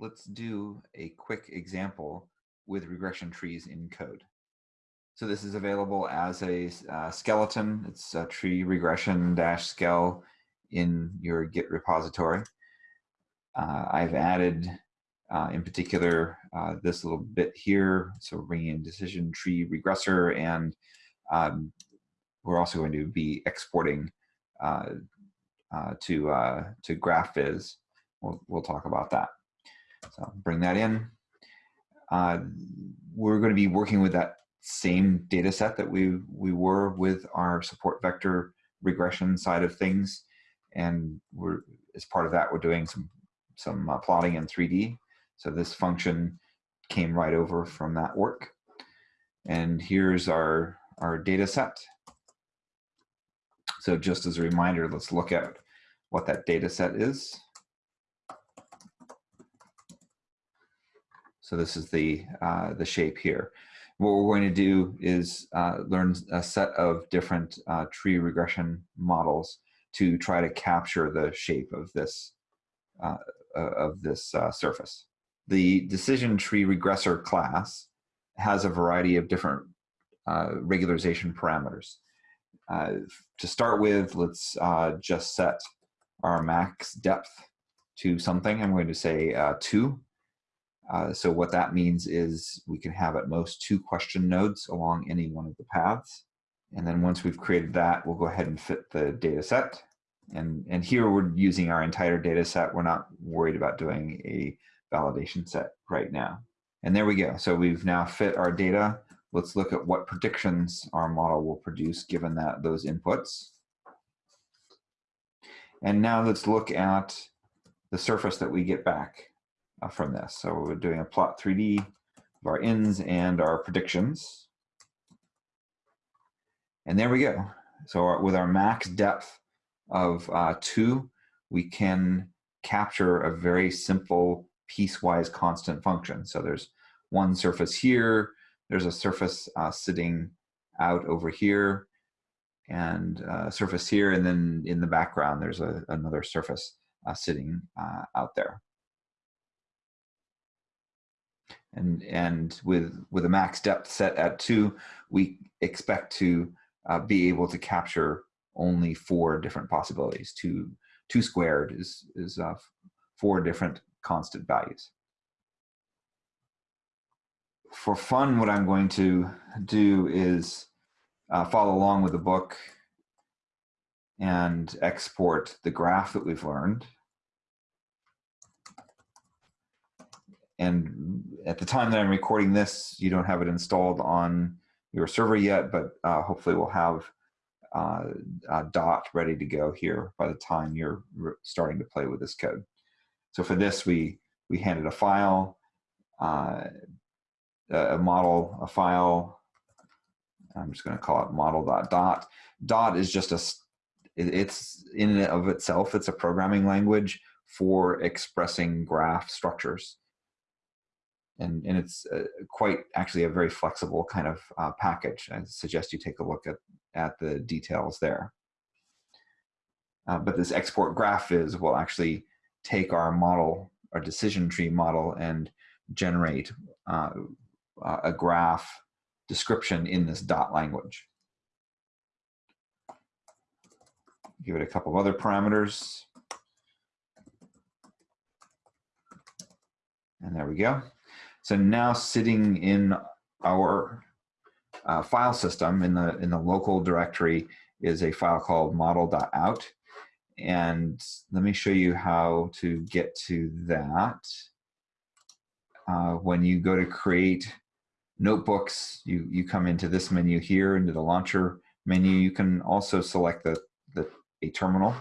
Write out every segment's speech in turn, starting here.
let's do a quick example with regression trees in code. So this is available as a uh, skeleton. It's a tree regression dash skell in your Git repository. Uh, I've added, uh, in particular, uh, this little bit here. So bringing in decision tree regressor, and um, we're also going to be exporting uh, uh, to to GraphViz. We'll, we'll talk about that. So I'll bring that in. Uh, we're going to be working with that same data set that we, we were with our support vector regression side of things. And we're, as part of that, we're doing some, some uh, plotting in 3D. So this function came right over from that work. And here's our, our data set. So just as a reminder, let's look at what that data set is. So this is the, uh, the shape here. What we're going to do is uh, learn a set of different uh, tree regression models to try to capture the shape of this, uh, uh, of this uh, surface. The decision tree regressor class has a variety of different regularization parameters. to start with, let's just set our max depth to something. I'm going to say two uh, so what that means is we can have at most two question nodes along any one of the paths. And then once we've created that, we'll go ahead and fit the data set. And, and here we're using our entire data set. We're not worried about doing a validation set right now. And there we go. So we've now fit our data. Let's look at what predictions our model will produce given that those inputs. And now let's look at the surface that we get back uh, from this. So we're doing a plot 3D of our ins and our predictions. And there we go. So our, with our max depth of uh, two, we can capture a very simple piecewise constant function. So there's one surface here, there's a surface uh, sitting out over here, and uh, surface here, and then in the background there's a, another surface uh, sitting uh, out there and and with with a max depth set at two, we expect to uh, be able to capture only four different possibilities. Two two squared is is uh, four different constant values. For fun, what I'm going to do is uh, follow along with the book and export the graph that we've learned. And at the time that I'm recording this, you don't have it installed on your server yet, but uh, hopefully we'll have uh, dot ready to go here by the time you're starting to play with this code. So for this, we we handed a file, uh, a model, a file. I'm just going to call it model dot dot. Dot is just a it's in and of itself it's a programming language for expressing graph structures and, and it's uh, quite actually a very flexible kind of uh, package. I suggest you take a look at, at the details there. Uh, but this export GraphViz will actually take our model, our decision tree model, and generate uh, a graph description in this dot language. Give it a couple of other parameters. And there we go. So now sitting in our uh, file system in the in the local directory is a file called model.dot. And let me show you how to get to that. Uh, when you go to create notebooks, you, you come into this menu here, into the launcher menu. You can also select the, the a terminal.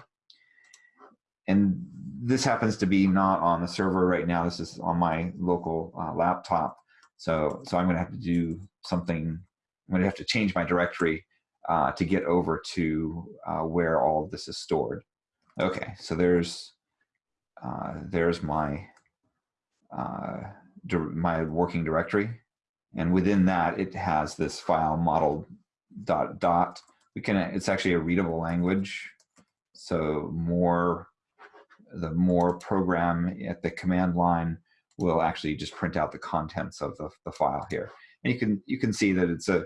And this happens to be not on the server right now. This is on my local uh, laptop. So, so I'm going to have to do something. I'm going to have to change my directory uh, to get over to uh, where all of this is stored. Okay, so there's uh, there's my uh, my working directory, and within that it has this file model dot dot. We can. It's actually a readable language, so more the more program at the command line will actually just print out the contents of the, the file here. And you can you can see that it's a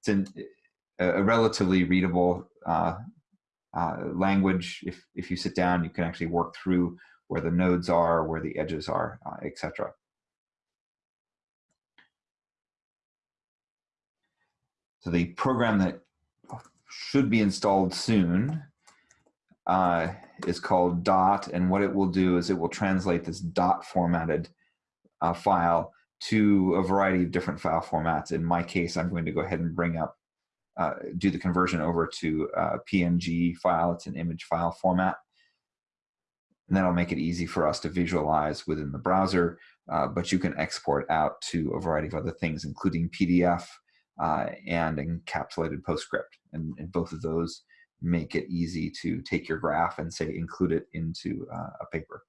it's an, a relatively readable uh, uh, language. If if you sit down, you can actually work through where the nodes are, where the edges are, uh, etc. So the program that should be installed soon uh, is called dot, and what it will do is it will translate this dot formatted uh, file to a variety of different file formats. In my case, I'm going to go ahead and bring up, uh, do the conversion over to a PNG file. It's an image file format. And that'll make it easy for us to visualize within the browser, uh, but you can export out to a variety of other things, including PDF uh, and encapsulated PostScript. And, and, both of those make it easy to take your graph and say include it into uh, a paper.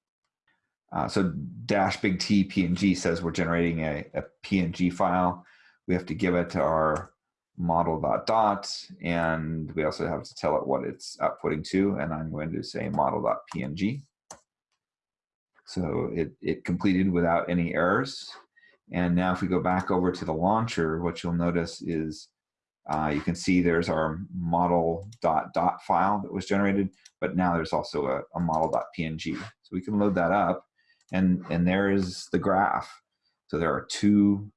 Uh, so dash big T PNG says we're generating a, a PNG file. We have to give it to our model dot dot, and we also have to tell it what it's outputting to, and I'm going to say model dot PNG. So it, it completed without any errors. And now if we go back over to the launcher, what you'll notice is uh, you can see there's our model dot dot file that was generated, but now there's also a, a model dot PNG. So we can load that up and, and there is the graph. So there are two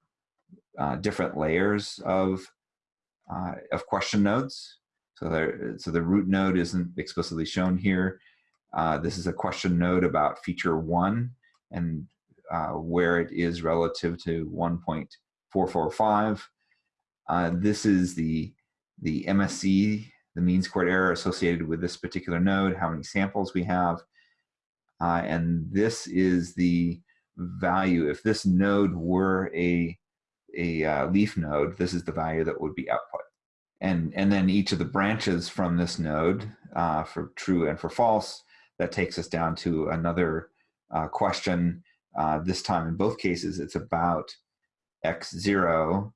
uh, different layers of, uh, of question nodes. So, there, so the root node isn't explicitly shown here. Uh, this is a question node about feature one and uh, where it is relative to 1.445. Uh, this is the, the MSE, the mean squared error associated with this particular node, how many samples we have. Uh, and this is the value. If this node were a, a uh, leaf node, this is the value that would be output. And, and then each of the branches from this node uh, for true and for false that takes us down to another uh, question. Uh, this time, in both cases, it's about x zero,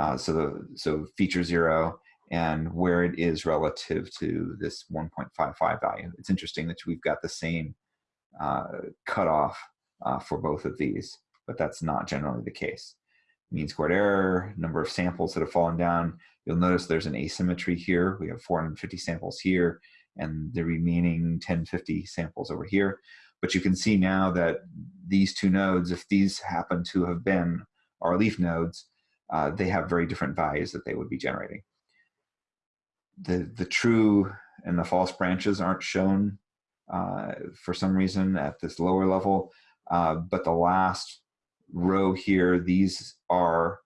uh, so the so feature zero, and where it is relative to this 1.55 value. It's interesting that we've got the same uh, cutoff uh, for both of these, but that's not generally the case. Mean squared error, number of samples that have fallen down. You'll notice there's an asymmetry here. We have 450 samples here and the remaining 1050 samples over here. But you can see now that these two nodes, if these happen to have been our leaf nodes, uh, they have very different values that they would be generating. The, the true and the false branches aren't shown uh, for some reason at this lower level, uh, but the last row here, these are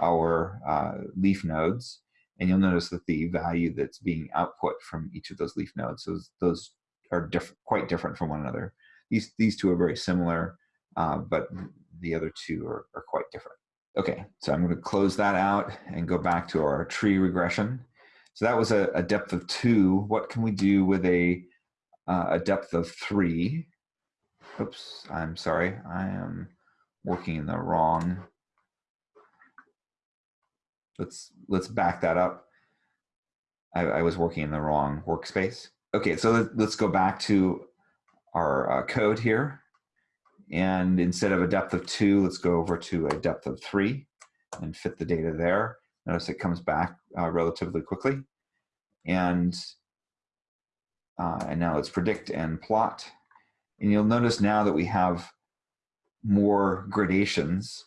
our uh, leaf nodes. And you'll notice that the value that's being output from each of those leaf nodes, those, those are diff quite different from one another. These, these two are very similar, uh, but the other two are, are quite different. Okay, so I'm going to close that out and go back to our tree regression. So that was a, a depth of two. What can we do with a, uh, a depth of three? Oops, I'm sorry. I am working in the wrong let's let's back that up. I, I was working in the wrong workspace. Okay, so let's go back to our uh, code here. And instead of a depth of two, let's go over to a depth of three and fit the data there. Notice it comes back uh, relatively quickly. And, uh, and now let's predict and plot. And you'll notice now that we have more gradations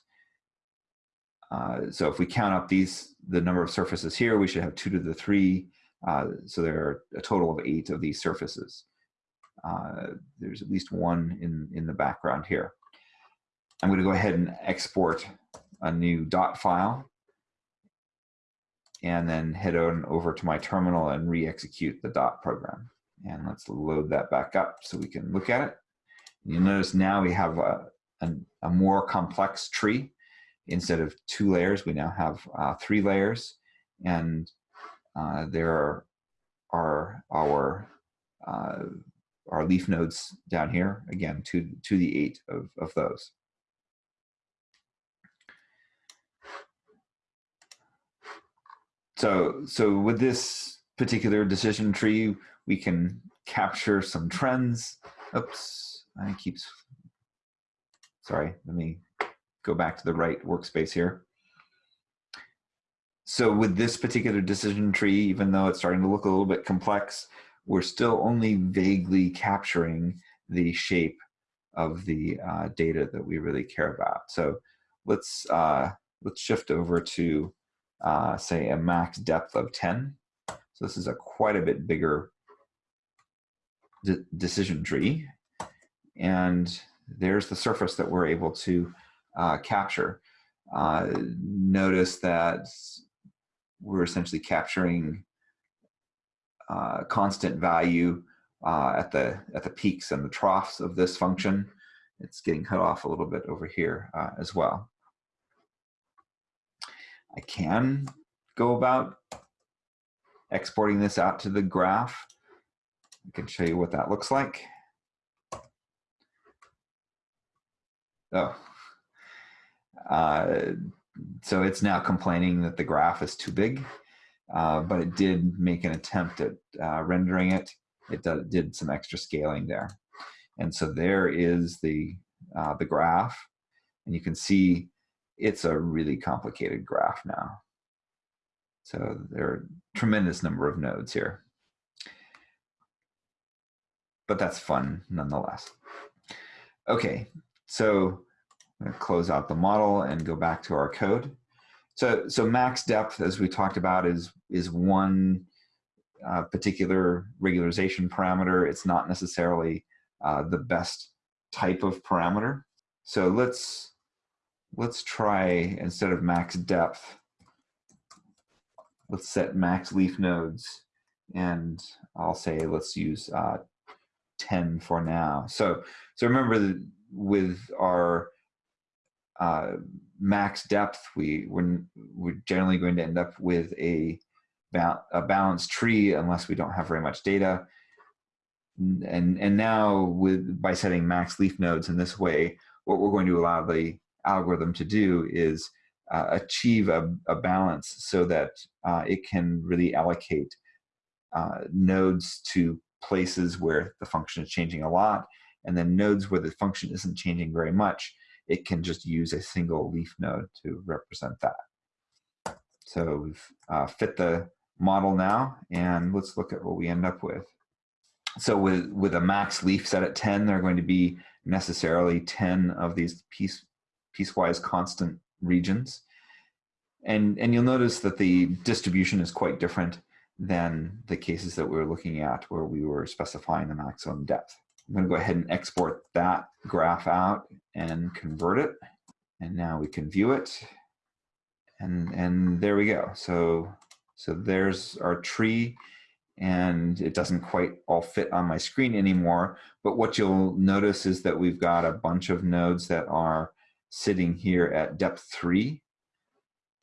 uh, so if we count up these, the number of surfaces here, we should have two to the three. Uh, so there are a total of eight of these surfaces. Uh, there's at least one in, in the background here. I'm going to go ahead and export a new dot file and then head on over to my terminal and re-execute the dot program. And let's load that back up so we can look at it. You'll notice now we have a, a, a more complex tree instead of two layers, we now have uh, three layers, and uh, there are, are our uh, our leaf nodes down here again to to the eight of of those. So so with this particular decision tree, we can capture some trends. Oops, I keeps sorry, let me go back to the right workspace here. So with this particular decision tree, even though it's starting to look a little bit complex, we're still only vaguely capturing the shape of the uh, data that we really care about. So let's uh, let's shift over to uh, say a max depth of 10. So this is a quite a bit bigger de decision tree. And there's the surface that we're able to uh, capture. Uh, notice that we're essentially capturing uh, constant value uh, at the at the peaks and the troughs of this function. It's getting cut off a little bit over here uh, as well. I can go about exporting this out to the graph. I can show you what that looks like. Oh, uh, so it's now complaining that the graph is too big, uh, but it did make an attempt at uh, rendering it. It did, did, some extra scaling there. And so there is the, uh, the graph, and you can see it's a really complicated graph now. So there are a tremendous number of nodes here. But that's fun nonetheless. Okay, so I'm going to close out the model and go back to our code. So, so max depth, as we talked about, is, is one uh, particular regularization parameter. It's not necessarily uh, the best type of parameter. So let's, let's try, instead of max depth, let's set max leaf nodes. And I'll say let's use uh, 10 for now. So, so remember that with our uh, max depth, we, we're, we're generally going to end up with a, ba a balanced tree unless we don't have very much data. And, and now with by setting max leaf nodes in this way, what we're going to allow the algorithm to do is uh, achieve a, a, balance so that uh, it can really allocate uh, nodes to places where the function is changing a lot, and then nodes where the function isn't changing very much, it can just use a single leaf node to represent that. So we've uh, fit the model now, and let's look at what we end up with. So with, with a max leaf set at 10, there are going to be necessarily 10 of these piece, piecewise constant regions. And, and you'll notice that the distribution is quite different than the cases that we were looking at where we were specifying the maximum depth. I'm going to go ahead and export that graph out and convert it. And now we can view it. And, and there we go. So, so there's our tree and it doesn't quite all fit on my screen anymore. But what you'll notice is that we've got a bunch of nodes that are sitting here at depth three,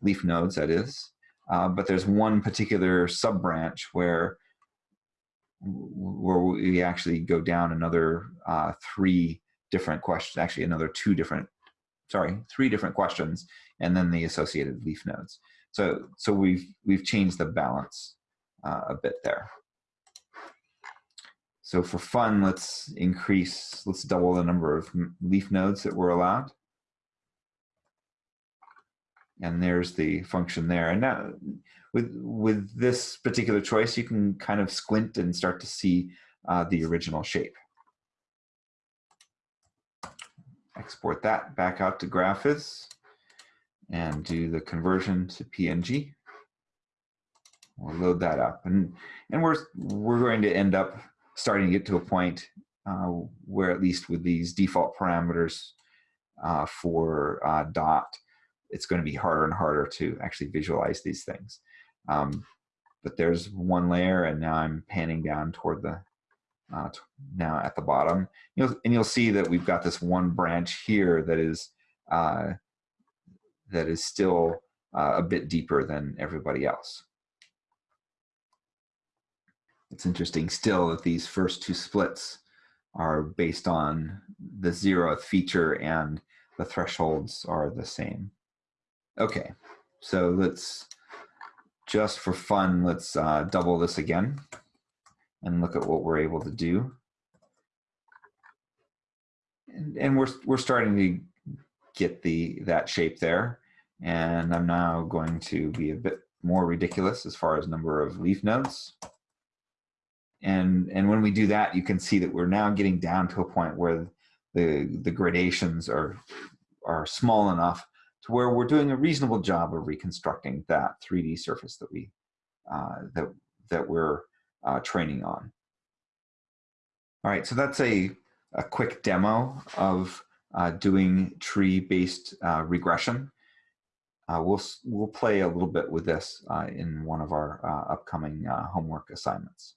leaf nodes that is. Uh, but there's one particular sub branch where where we actually go down another uh, three different questions, actually another two different, sorry, three different questions, and then the associated leaf nodes. So, so we've we've changed the balance uh, a bit there. So for fun, let's increase, let's double the number of leaf nodes that we're allowed and there's the function there. And now with, with this particular choice, you can kind of squint and start to see uh, the original shape. Export that back out to Graphviz and do the conversion to PNG. We'll load that up. And, and we're, we're going to end up starting to get to a point uh, where at least with these default parameters uh, for uh, dot, it's going to be harder and harder to actually visualize these things. Um, but there's one layer and now I'm panning down toward the, uh, now at the bottom. You'll, and you'll see that we've got this one branch here that is, uh, that is still uh, a bit deeper than everybody else. It's interesting still that these first two splits are based on the zeroth feature and the thresholds are the same. Okay, so let's, just for fun, let's uh, double this again and look at what we're able to do. And, and we're, we're starting to get the that shape there. And I'm now going to be a bit more ridiculous as far as number of leaf nodes. And, and when we do that, you can see that we're now getting down to a point where the, the gradations are, are small enough to where we're doing a reasonable job of reconstructing that 3D surface that we uh, that that we're uh, training on. All right, so that's a a quick demo of uh, doing tree-based uh, regression. Uh, we'll we'll play a little bit with this uh, in one of our upcoming homework assignments.